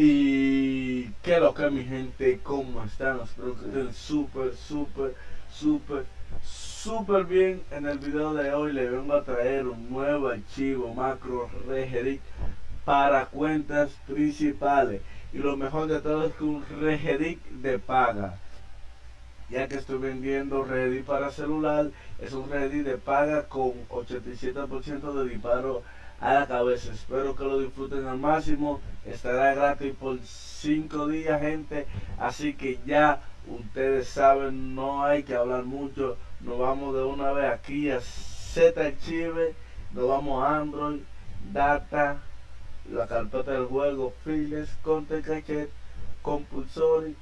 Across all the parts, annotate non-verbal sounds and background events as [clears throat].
Y qué lo que mi gente, ¿cómo están? Espero que estén súper, súper, súper, súper bien. En el video de hoy les vengo a traer un nuevo archivo macro regedit para cuentas principales. Y lo mejor de todo es que un regedit de paga. Ya que estoy vendiendo Reddit para celular, es un Reddit de paga con 87% de disparo a la cabeza. Espero que lo disfruten al máximo. Estará gratis por 5 días, gente. Así que ya ustedes saben, no hay que hablar mucho. Nos vamos de una vez aquí a Z Archive. Nos vamos a Android, Data, la carpeta del juego, Files, Content Cachet, Compulsory.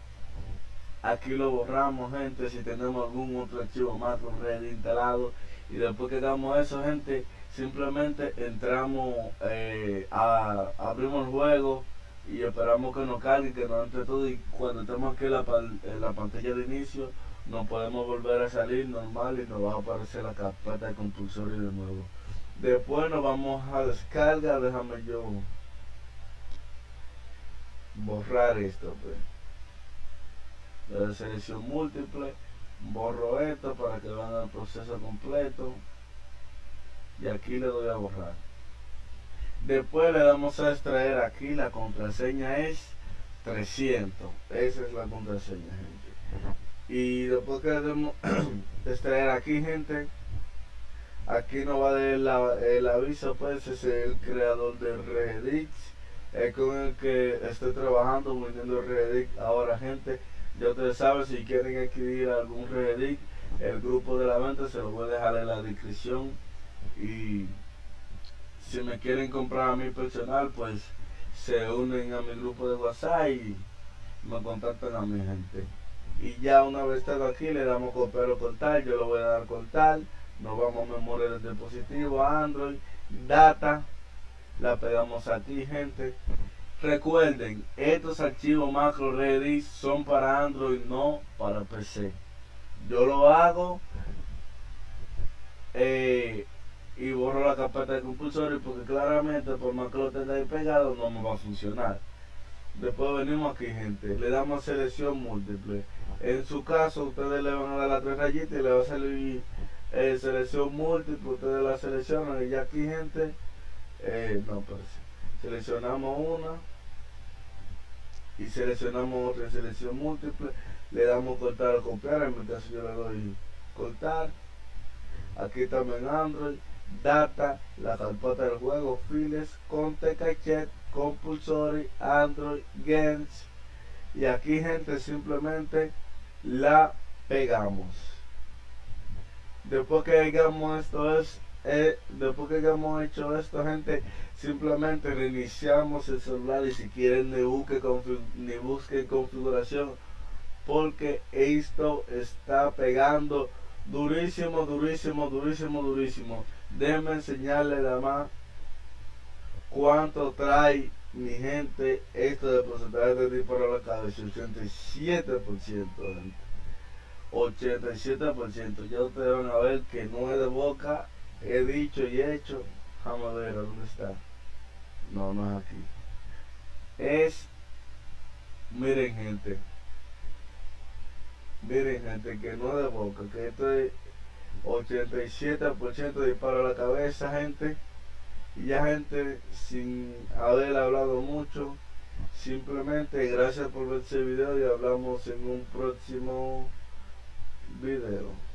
Aquí lo borramos, gente, si tenemos algún otro archivo más con red instalado. Y después que hagamos eso, gente, simplemente entramos, eh, a, abrimos el juego y esperamos que nos cargue, que nos entre todo y cuando estemos aquí en la, en la pantalla de inicio nos podemos volver a salir normal y nos va a aparecer la carpeta de compulsorio de nuevo. Después nos vamos a descarga, déjame yo borrar esto. Pues. Selección múltiple, borro esto para que vean el proceso completo y aquí le doy a borrar. Después le damos a extraer aquí la contraseña es 300 esa es la contraseña gente. Y después que le demos [clears throat] extraer aquí gente aquí nos va a dar el aviso pues es el creador de Reddit es con el que estoy trabajando vendiendo Reddit ahora gente ya ustedes saben si quieren adquirir algún Reddit el grupo de la venta se lo voy a dejar en la descripción y si me quieren comprar a mi personal pues se unen a mi grupo de whatsapp y me contactan a mi gente. Y ya una vez estado aquí le damos copiar o cortar yo lo voy a dar cortar nos vamos a memoria del dispositivo android data la pegamos aquí gente. Recuerden estos archivos macro ready son para android no para pc yo lo hago eh, y borro la carpeta de compulsorio porque claramente por más que lo tenga ahí pegado no me va a funcionar. Después venimos aquí gente, le damos selección múltiple. En su caso ustedes le van a dar las tres rayitas y le va a salir eh, selección múltiple, ustedes la seleccionan y ya aquí gente, eh, no pues seleccionamos una y seleccionamos otra selección múltiple, le damos cortar o copiar, en mi caso yo le doy cortar, aquí también Android, data, la carpeta del juego, files, conte cachet, compulsory, android, games. Y aquí gente simplemente la pegamos. Después que hagamos esto es eh, después que hayamos hecho esto gente simplemente reiniciamos el celular y si quieren ni busque ni busquen configuración porque esto está pegando durísimo durísimo durísimo durísimo. Déjenme enseñarle nada más cuánto trae mi gente esto de porcentaje de disparo a la cabeza. 87% 87% ya ustedes van a ver que no es de boca. He dicho y hecho. Vamos a ver dónde está no no es aquí. Es miren gente miren gente que no de boca que esto es 87% de disparo a la cabeza, gente. Y ya, gente, sin haber hablado mucho, simplemente gracias por ver este video y hablamos en un próximo video.